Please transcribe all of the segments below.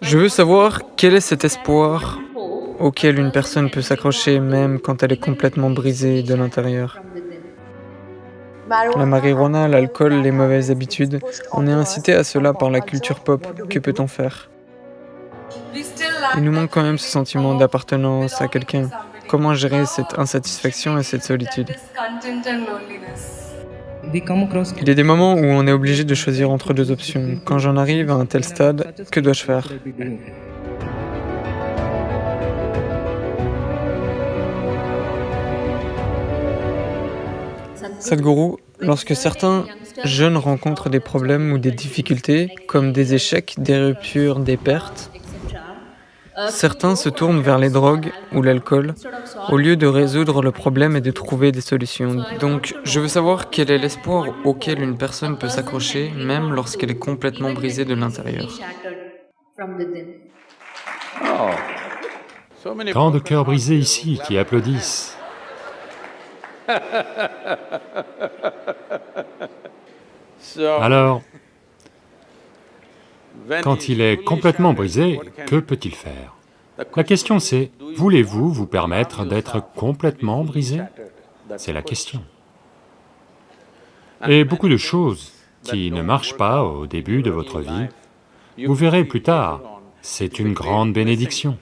Je veux savoir quel est cet espoir auquel une personne peut s'accrocher même quand elle est complètement brisée de l'intérieur. La marijuana, l'alcool, les mauvaises habitudes, on est incité à cela par la culture pop. Que peut-on faire? Il nous manque quand même ce sentiment d'appartenance à quelqu'un. Comment gérer cette insatisfaction et cette solitude? Il y a des moments où on est obligé de choisir entre deux options. Quand j'en arrive à un tel stade, que dois-je faire Sadhguru, lorsque certains jeunes rencontrent des problèmes ou des difficultés, comme des échecs, des ruptures, des pertes, certains se tournent vers les drogues ou l'alcool au lieu de résoudre le problème et de trouver des solutions. Donc, je veux savoir quel est l'espoir auquel une personne peut s'accrocher, même lorsqu'elle est complètement brisée de l'intérieur. Tant de cœurs brisés ici qui applaudissent. Alors, quand il est complètement brisé, que peut-il faire? La question c'est, voulez-vous vous permettre d'être complètement brisé? C'est la question. Et beaucoup de choses qui ne marchent pas au début de votre vie, vous verrez plus tard, c'est une grande bénédiction.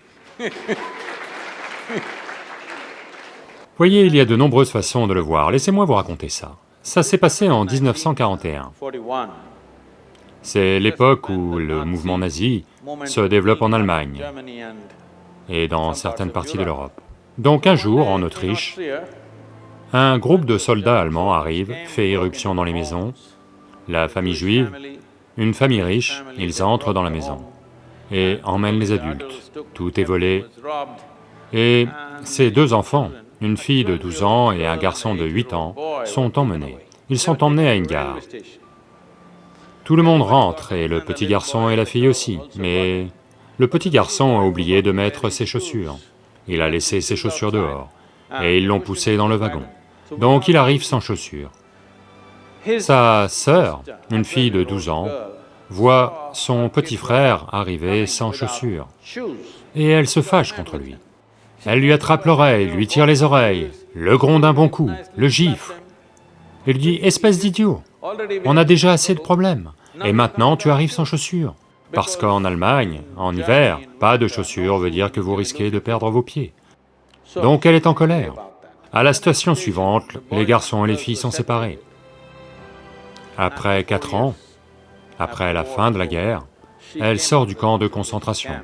Voyez, il y a de nombreuses façons de le voir, laissez-moi vous raconter ça. Ça s'est passé en 1941. C'est l'époque où le mouvement nazi se développe en Allemagne et dans certaines parties de l'Europe. Donc un jour, en Autriche, un groupe de soldats allemands arrive, fait éruption dans les maisons, la famille juive, une famille riche, ils entrent dans la maison et emmènent les adultes, tout est volé, et ces deux enfants une fille de 12 ans et un garçon de 8 ans sont emmenés. Ils sont emmenés à une gare. Tout le monde rentre, et le petit garçon et la fille aussi, mais le petit garçon a oublié de mettre ses chaussures. Il a laissé ses chaussures dehors, et ils l'ont poussé dans le wagon. Donc il arrive sans chaussures. Sa sœur, une fille de 12 ans, voit son petit frère arriver sans chaussures, et elle se fâche contre lui. Elle lui attrape l'oreille, lui tire les oreilles, le gronde un bon coup, le gifle. Il dit, espèce d'idiot, on a déjà assez de problèmes, et maintenant tu arrives sans chaussures. Parce qu'en Allemagne, en hiver, pas de chaussures veut dire que vous risquez de perdre vos pieds. Donc elle est en colère. À la station suivante, les garçons et les filles sont séparés. Après quatre ans, après la fin de la guerre, elle sort du camp de concentration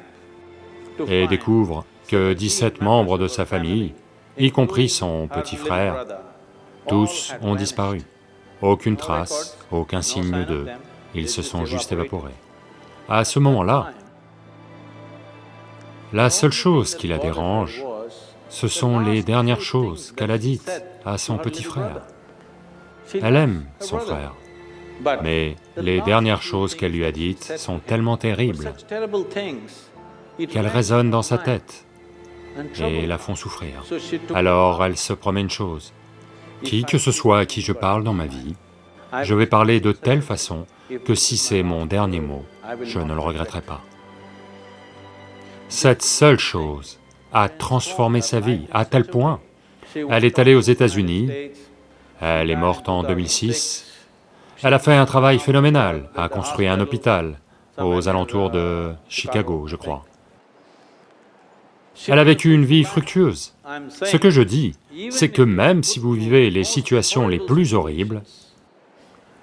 et découvre que 17 membres de sa famille, y compris son petit frère, tous ont disparu. Aucune trace, aucun signe d'eux, ils se sont juste évaporés. À ce moment-là, la seule chose qui la dérange, ce sont les dernières choses qu'elle a dites à son petit frère. Elle aime son frère, mais les dernières choses qu'elle lui a dites sont tellement terribles qu'elles résonnent dans sa tête et la font souffrir. Alors elle se promet une chose, qui que ce soit à qui je parle dans ma vie, je vais parler de telle façon que si c'est mon dernier mot, je ne le regretterai pas. Cette seule chose a transformé sa vie à tel point, elle est allée aux États-Unis, elle est morte en 2006, elle a fait un travail phénoménal, a construit un hôpital aux alentours de Chicago, je crois. Elle a vécu une vie fructueuse. Ce que je dis, c'est que même si vous vivez les situations les plus horribles,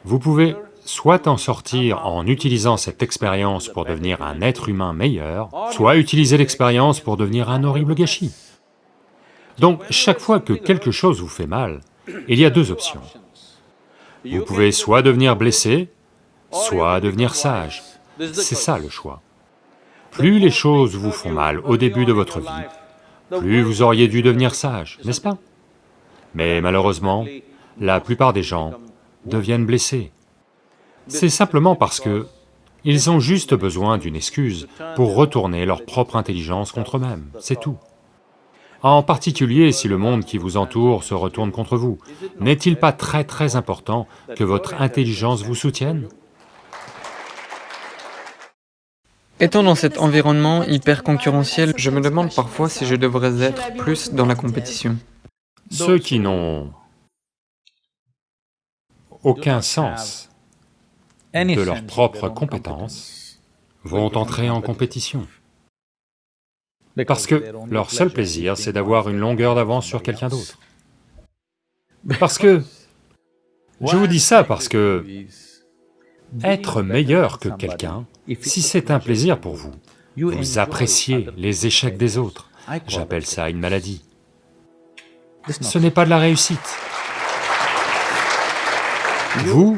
vous pouvez soit en sortir en utilisant cette expérience pour devenir un être humain meilleur, soit utiliser l'expérience pour devenir un horrible gâchis. Donc, chaque fois que quelque chose vous fait mal, il y a deux options. Vous pouvez soit devenir blessé, soit devenir sage. C'est ça le choix. Plus les choses vous font mal au début de votre vie, plus vous auriez dû devenir sage, n'est-ce pas? Mais malheureusement, la plupart des gens deviennent blessés. C'est simplement parce que ils ont juste besoin d'une excuse pour retourner leur propre intelligence contre eux-mêmes, c'est tout. En particulier si le monde qui vous entoure se retourne contre vous, n'est-il pas très très important que votre intelligence vous soutienne? Étant dans cet environnement hyper concurrentiel, je me demande parfois si je devrais être plus dans la compétition. Ceux qui n'ont aucun sens de leurs propres compétences vont entrer en compétition. Parce que leur seul plaisir, c'est d'avoir une longueur d'avance sur quelqu'un d'autre. Parce que... Je vous dis ça parce que... Être meilleur que quelqu'un, si c'est un plaisir pour vous, vous appréciez les échecs des autres, j'appelle ça une maladie. Ce n'est pas de la réussite. Vous,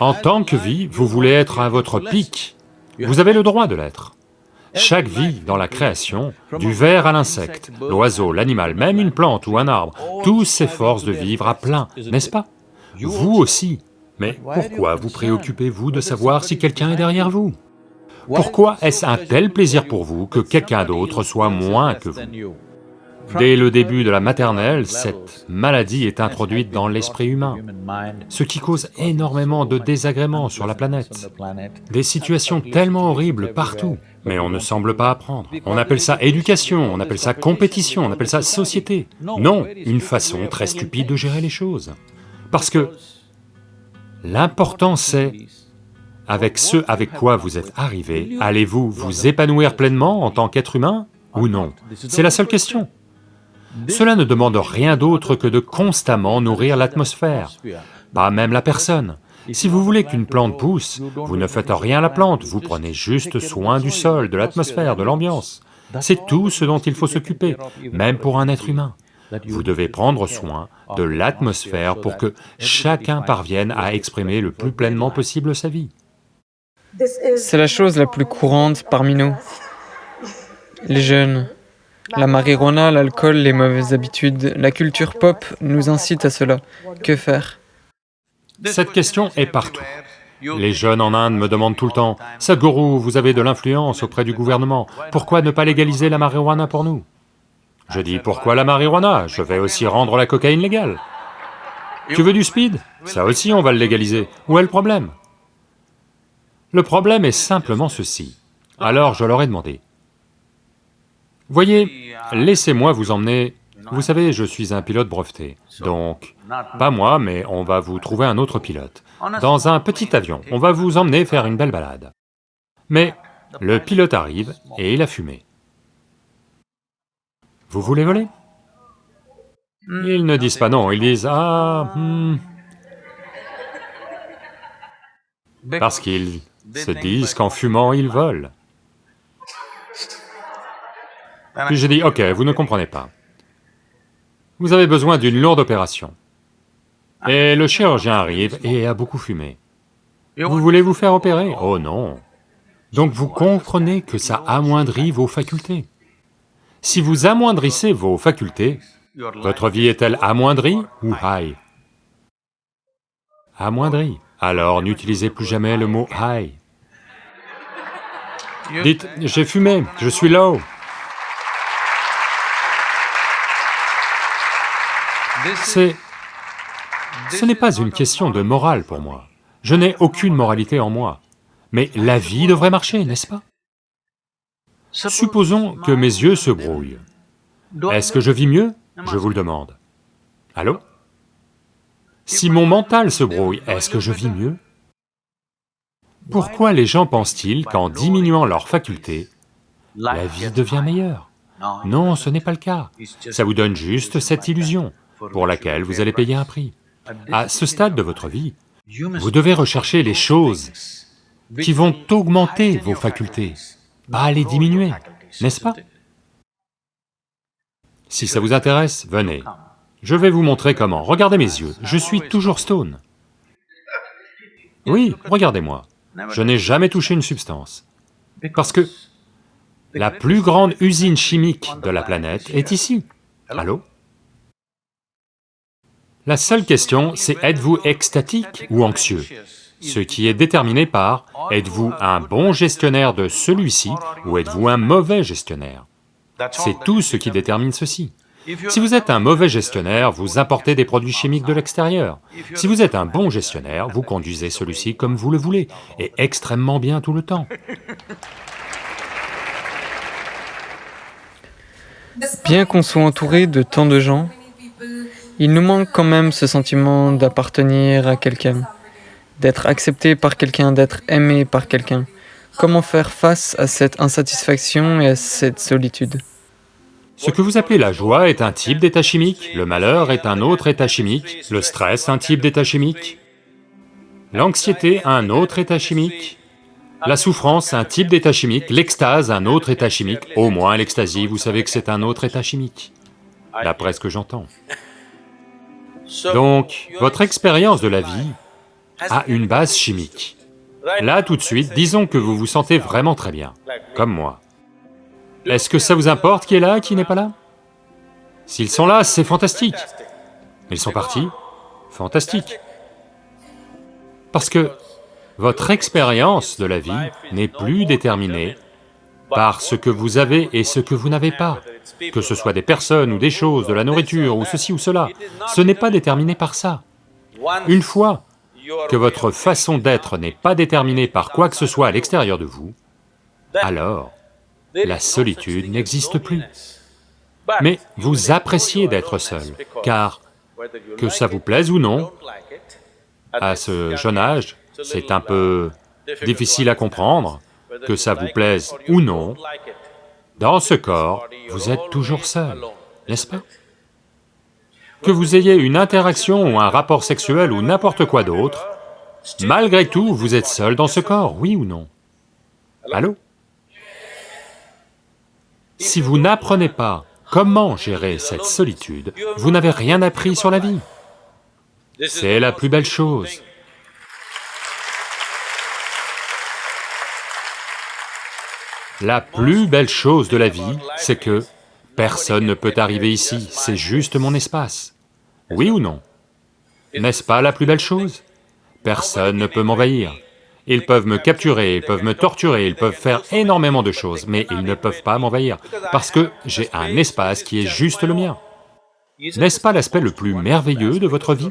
en tant que vie, vous voulez être à votre pic, vous avez le droit de l'être. Chaque vie dans la création, du ver à l'insecte, l'oiseau, l'animal, même une plante ou un arbre, tous s'efforcent de vivre à plein, n'est-ce pas? Vous aussi, mais pourquoi vous préoccupez-vous de savoir si quelqu'un est derrière vous Pourquoi est-ce un tel plaisir pour vous que quelqu'un d'autre soit moins que vous Dès le début de la maternelle, cette maladie est introduite dans l'esprit humain, ce qui cause énormément de désagréments sur la planète. Des situations tellement horribles partout, mais on ne semble pas apprendre. On appelle ça éducation, on appelle ça compétition, on appelle ça société. Non, une façon très stupide de gérer les choses. Parce que L'important c'est, avec ce avec quoi vous êtes arrivé, allez-vous vous épanouir pleinement en tant qu'être humain ou non? C'est la seule question. Cela ne demande rien d'autre que de constamment nourrir l'atmosphère, pas même la personne. Si vous voulez qu'une plante pousse, vous ne faites rien à la plante, vous prenez juste soin du sol, de l'atmosphère, de l'ambiance. C'est tout ce dont il faut s'occuper, même pour un être humain. Vous devez prendre soin de l'atmosphère pour que chacun parvienne à exprimer le plus pleinement possible sa vie. C'est la chose la plus courante parmi nous. Les jeunes, la marijuana, l'alcool, les mauvaises habitudes, la culture pop nous incite à cela. Que faire? Cette question est partout. Les jeunes en Inde me demandent tout le temps, « Sadhguru, vous avez de l'influence auprès du gouvernement, pourquoi ne pas légaliser la marijuana pour nous ?» Je dis, pourquoi la marijuana? Je vais aussi rendre la cocaïne légale. Tu veux du speed? Ça aussi on va le légaliser. Où est le problème? Le problème est simplement ceci. Alors je leur ai demandé, voyez, laissez-moi vous emmener... Vous savez, je suis un pilote breveté, donc, pas moi, mais on va vous trouver un autre pilote. Dans un petit avion, on va vous emmener faire une belle balade. Mais le pilote arrive et il a fumé. Vous voulez voler Ils ne disent pas non, ils disent « Ah... Hmm. Parce qu'ils se disent qu'en fumant, ils volent. Puis j'ai dit, ok, vous ne comprenez pas. Vous avez besoin d'une lourde opération. Et le chirurgien arrive et a beaucoup fumé. Vous voulez vous faire opérer Oh non Donc vous comprenez que ça amoindrit vos facultés. Si vous amoindrissez vos facultés, votre vie est-elle amoindrie ou high? Amoindrie. Alors n'utilisez plus jamais le mot high. Dites, j'ai fumé, je suis low. C'est... Ce n'est pas une question de morale pour moi. Je n'ai aucune moralité en moi. Mais la vie devrait marcher, n'est-ce pas? Supposons que mes yeux se brouillent. Est-ce que je vis mieux? Je vous le demande. Allô? Si mon mental se brouille, est-ce que je vis mieux? Pourquoi les gens pensent-ils qu'en diminuant leurs facultés, la vie devient meilleure? Non, ce n'est pas le cas. Ça vous donne juste cette illusion, pour laquelle vous allez payer un prix. À ce stade de votre vie, vous devez rechercher les choses qui vont augmenter vos facultés pas les diminuer, n'est-ce pas? Si ça vous intéresse, venez. Je vais vous montrer comment. Regardez mes yeux, je suis toujours stone. Oui, regardez-moi. Je n'ai jamais touché une substance. Parce que la plus grande usine chimique de la planète est ici. Allô? La seule question, c'est êtes-vous extatique ou anxieux? ce qui est déterminé par êtes-vous un bon gestionnaire de celui-ci ou êtes-vous un mauvais gestionnaire? C'est tout ce qui détermine ceci. Si vous êtes un mauvais gestionnaire, vous importez des produits chimiques de l'extérieur. Si vous êtes un bon gestionnaire, vous conduisez celui-ci comme vous le voulez, et extrêmement bien tout le temps. Bien qu'on soit entouré de tant de gens, il nous manque quand même ce sentiment d'appartenir à quelqu'un d'être accepté par quelqu'un, d'être aimé par quelqu'un. Comment faire face à cette insatisfaction et à cette solitude? Ce que vous appelez la joie est un type d'état chimique, le malheur est un autre état chimique, le stress un type d'état chimique, l'anxiété un autre état chimique, la souffrance un type d'état chimique, l'extase un autre état chimique, au moins l'extasie, vous savez que c'est un autre état chimique, d'après ce que j'entends. Donc, votre expérience de la vie a une base chimique. Là, tout de suite, disons que vous vous sentez vraiment très bien, comme moi. Est-ce que ça vous importe qui est là, qui n'est pas là? S'ils sont là, c'est fantastique. Ils sont partis, fantastique. Parce que votre expérience de la vie n'est plus déterminée par ce que vous avez et ce que vous n'avez pas, que ce soit des personnes ou des choses, de la nourriture ou ceci ou cela, ce n'est pas déterminé par ça. Une fois que votre façon d'être n'est pas déterminée par quoi que ce soit à l'extérieur de vous, alors la solitude n'existe plus. Mais vous appréciez d'être seul, car que ça vous plaise ou non, à ce jeune âge, c'est un peu difficile à comprendre, que ça vous plaise ou non, dans ce corps, vous êtes toujours seul, n'est-ce pas? Que vous ayez une interaction ou un rapport sexuel ou n'importe quoi d'autre, malgré tout, vous êtes seul dans ce corps, oui ou non? Allô? Si vous n'apprenez pas comment gérer cette solitude, vous n'avez rien appris sur la vie. C'est la plus belle chose. La plus belle chose de la vie, c'est que personne ne peut arriver ici, c'est juste mon espace. Oui ou non? N'est-ce pas la plus belle chose? Personne ne peut m'envahir. Ils peuvent me capturer, ils peuvent me torturer, ils peuvent faire énormément de choses, mais ils ne peuvent pas m'envahir, parce que j'ai un espace qui est juste le mien. N'est-ce pas l'aspect le plus merveilleux de votre vie?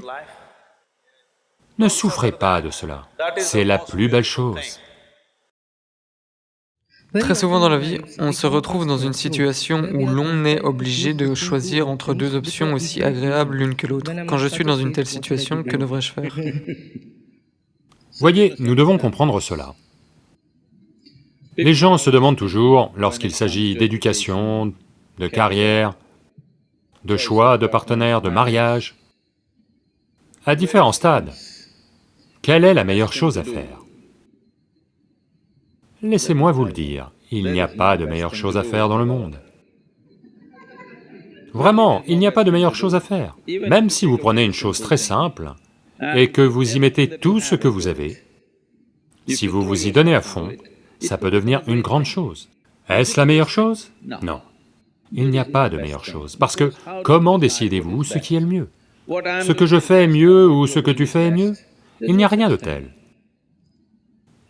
Ne souffrez pas de cela, c'est la plus belle chose. Très souvent dans la vie, on se retrouve dans une situation où l'on est obligé de choisir entre deux options aussi agréables l'une que l'autre. Quand je suis dans une telle situation, que devrais-je faire? Voyez, nous devons comprendre cela. Les gens se demandent toujours, lorsqu'il s'agit d'éducation, de carrière, de choix de partenaire, de mariage, à différents stades, quelle est la meilleure chose à faire? Laissez-moi vous le dire, il n'y a pas de meilleure chose à faire dans le monde. Vraiment, il n'y a pas de meilleure chose à faire. Même si vous prenez une chose très simple et que vous y mettez tout ce que vous avez, si vous vous y donnez à fond, ça peut devenir une grande chose. Est-ce la meilleure chose? Non. Il n'y a pas de meilleure chose, parce que comment décidez-vous ce qui est le mieux? Ce que je fais est mieux ou ce que tu fais est mieux? Il n'y a rien de tel.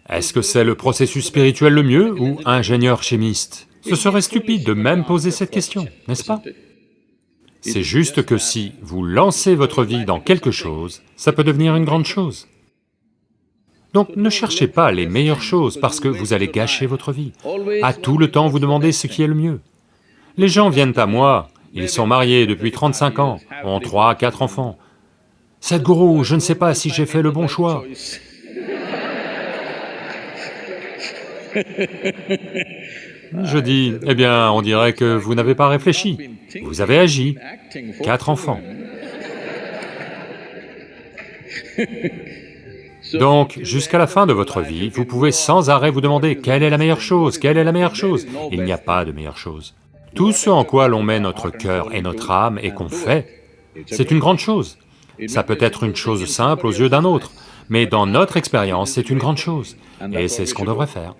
Est-ce que c'est le processus spirituel le mieux ou ingénieur chimiste Ce serait stupide de même poser cette question, n'est-ce pas C'est juste que si vous lancez votre vie dans quelque chose, ça peut devenir une grande chose. Donc ne cherchez pas les meilleures choses parce que vous allez gâcher votre vie. À tout le temps vous demandez ce qui est le mieux. Les gens viennent à moi, ils sont mariés depuis 35 ans, ont trois, quatre enfants. Sadhguru, je ne sais pas si j'ai fait le bon choix. Je dis, eh bien, on dirait que vous n'avez pas réfléchi, vous avez agi. Quatre enfants. Donc, jusqu'à la fin de votre vie, vous pouvez sans arrêt vous demander quelle est la meilleure chose, quelle est la meilleure chose Il n'y a pas de meilleure chose. Tout ce en quoi l'on met notre cœur et notre âme et qu'on fait, c'est une grande chose. Ça peut être une chose simple aux yeux d'un autre, mais dans notre expérience, c'est une grande chose, et c'est ce qu'on devrait faire.